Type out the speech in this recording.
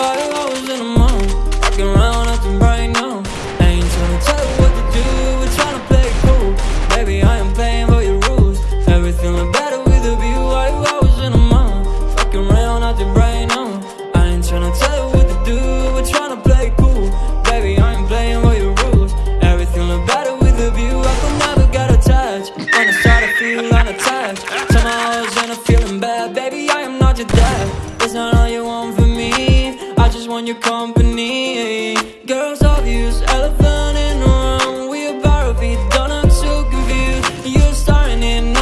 Five hours in a month, walking around acting right now. Ain't tryna tell you what to do, we're tryna play it cool. Baby, I am playing by your rules. Everything look better with a view. Five hours in a month, fucking around acting right now. I ain't tryna tell you what to do, we're tryna play it cool. Baby, I am playing by your rules. Everything look better with a view. I could never get attached when I start to feel unattached. Somehow I was in a feeling bad, baby. I am not your dad. It's not all you want on your company Girls obvious, elephant in the room We a to beat, don't look too confused You're starting in.